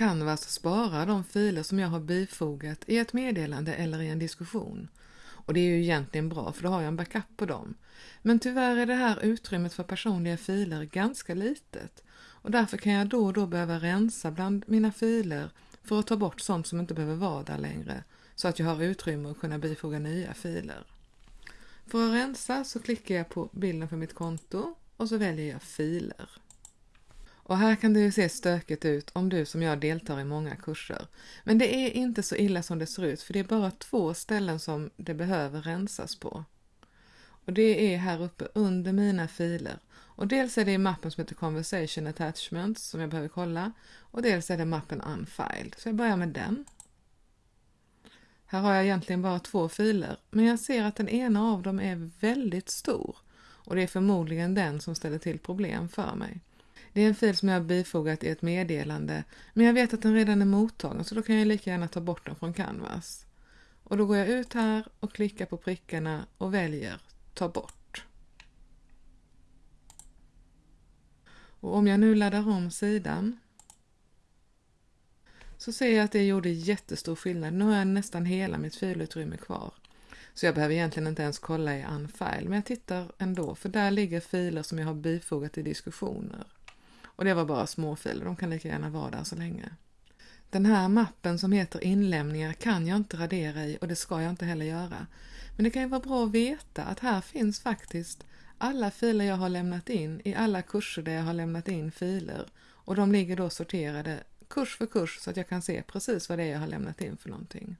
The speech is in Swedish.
Canvas sparar de filer som jag har bifogat i ett meddelande eller i en diskussion. Och det är ju egentligen bra för då har jag en backup på dem. Men tyvärr är det här utrymmet för personliga filer ganska litet och därför kan jag då och då behöva rensa bland mina filer för att ta bort sånt som inte behöver vara där längre så att jag har utrymme att kunna bifoga nya filer. För att rensa så klickar jag på bilden för mitt konto och så väljer jag filer. Och här kan det ju se stökigt ut om du som jag deltar i många kurser. Men det är inte så illa som det ser ut för det är bara två ställen som det behöver rensas på. Och det är här uppe under mina filer. Och dels är det i mappen som heter Conversation Attachments som jag behöver kolla och dels är det mappen Unfiled. Så jag börjar med den. Här har jag egentligen bara två filer men jag ser att den ena av dem är väldigt stor och det är förmodligen den som ställer till problem för mig. Det är en fil som jag har bifogat i ett meddelande men jag vet att den redan är mottagen så då kan jag lika gärna ta bort den från Canvas. Och då går jag ut här och klickar på prickarna och väljer ta bort. Och om jag nu laddar om sidan så ser jag att det gjorde jättestor skillnad. Nu har jag nästan hela mitt filutrymme kvar. Så jag behöver egentligen inte ens kolla i Unfile, men jag tittar ändå för där ligger filer som jag har bifogat i diskussioner. Och det var bara småfiler, de kan lika gärna vara där så länge. Den här mappen som heter inlämningar kan jag inte radera i och det ska jag inte heller göra. Men det kan ju vara bra att veta att här finns faktiskt alla filer jag har lämnat in i alla kurser där jag har lämnat in filer och de ligger då sorterade kurs för kurs så att jag kan se precis vad det är jag har lämnat in för någonting.